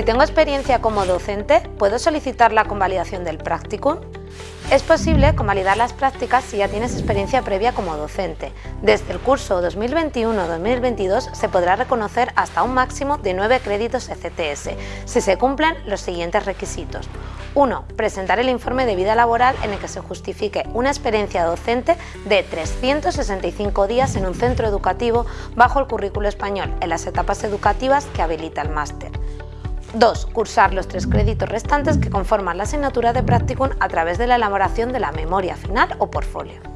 Si tengo experiencia como docente, ¿puedo solicitar la convalidación del practicum? Es posible convalidar las prácticas si ya tienes experiencia previa como docente. Desde el curso 2021-2022 se podrá reconocer hasta un máximo de 9 créditos ECTS, si se cumplen los siguientes requisitos. 1. Presentar el informe de vida laboral en el que se justifique una experiencia docente de 365 días en un centro educativo bajo el currículo español en las etapas educativas que habilita el máster. 2. Cursar los tres créditos restantes que conforman la asignatura de practicum a través de la elaboración de la memoria final o portfolio.